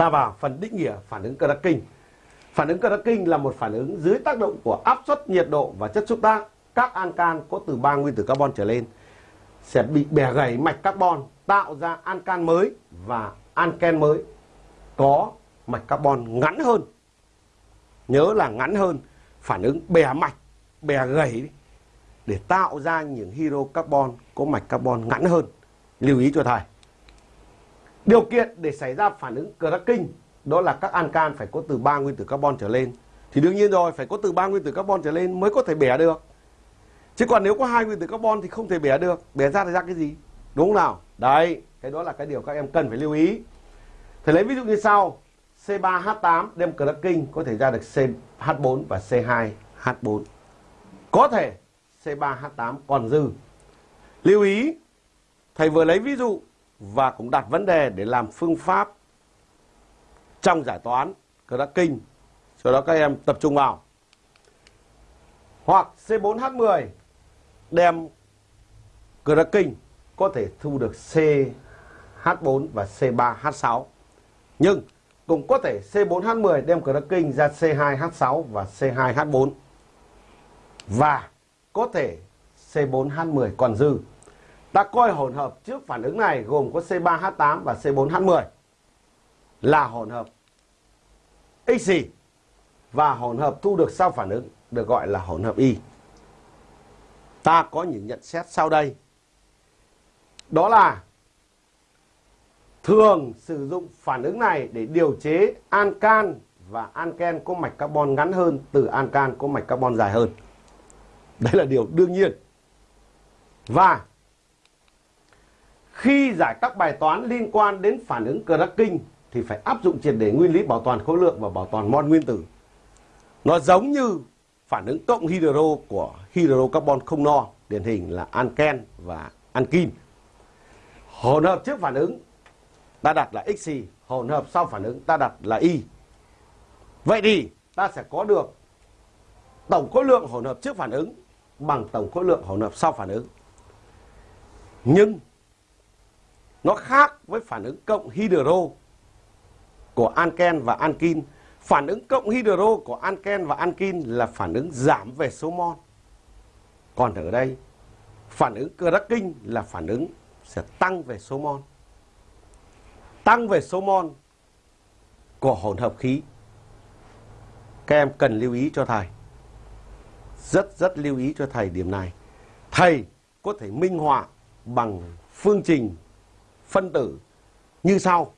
Ta vào phần định nghĩa phản ứng cracking. Phản ứng cracking là một phản ứng dưới tác động của áp suất, nhiệt độ và chất xúc tác. Các ancan có từ 3 nguyên tử carbon trở lên sẽ bị bẻ gãy mạch carbon tạo ra ancan mới và anken mới có mạch carbon ngắn hơn. Nhớ là ngắn hơn, phản ứng bẻ mạch, bẻ gãy để tạo ra những hydrocarbon có mạch carbon ngắn hơn. Lưu ý cho thầy. Điều kiện để xảy ra phản ứng cracking đó là các ancan phải có từ 3 nguyên tử carbon trở lên. Thì đương nhiên rồi, phải có từ 3 nguyên tử carbon trở lên mới có thể bẻ được. Chứ còn nếu có hai nguyên tử carbon thì không thể bẻ được. Bẻ ra thì ra cái gì? Đúng không nào? Đấy, cái đó là cái điều các em cần phải lưu ý. Thầy lấy ví dụ như sau. C3H8 đem cracking có thể ra được CH4 và C2H4. Có thể C3H8 còn dư. Lưu ý, thầy vừa lấy ví dụ và cũng đặt vấn đề để làm phương pháp trong giải toán các đã kinh, Sau đó các em tập trung vào. Hoặc C4H10 đem cracking có thể thu được CH4 và C3H6. Nhưng cũng có thể C4H10 đem cracking ra C2H6 và C2H4. Và có thể C4H10 còn dư. Ta coi hỗn hợp trước phản ứng này gồm có C3H8 và C4H10 là hỗn hợp X và hỗn hợp thu được sau phản ứng được gọi là hỗn hợp Y. Ta có những nhận xét sau đây. Đó là thường sử dụng phản ứng này để điều chế ancan và anken có mạch carbon ngắn hơn từ ancan có mạch carbon dài hơn. Đấy là điều đương nhiên. Và khi giải các bài toán liên quan đến phản ứng cracking thì phải áp dụng triệt để nguyên lý bảo toàn khối lượng và bảo toàn mol nguyên tử. Nó giống như phản ứng cộng hydro của hydrocarbon không no, điển hình là anken và ankin. Hỗn hợp trước phản ứng ta đặt là xy, hỗn hợp sau phản ứng ta đặt là y. Vậy thì ta sẽ có được tổng khối lượng hỗn hợp trước phản ứng bằng tổng khối lượng hỗn hợp sau phản ứng. Nhưng nó khác với phản ứng cộng hydro của anken và ankin. Phản ứng cộng hydro của anken và ankin là phản ứng giảm về số mol. Còn ở đây, phản ứng cracking là phản ứng sẽ tăng về số mol. Tăng về số mol của hỗn hợp khí. Các em cần lưu ý cho thầy. Rất rất lưu ý cho thầy điểm này. Thầy có thể minh họa bằng phương trình phân tử như sau.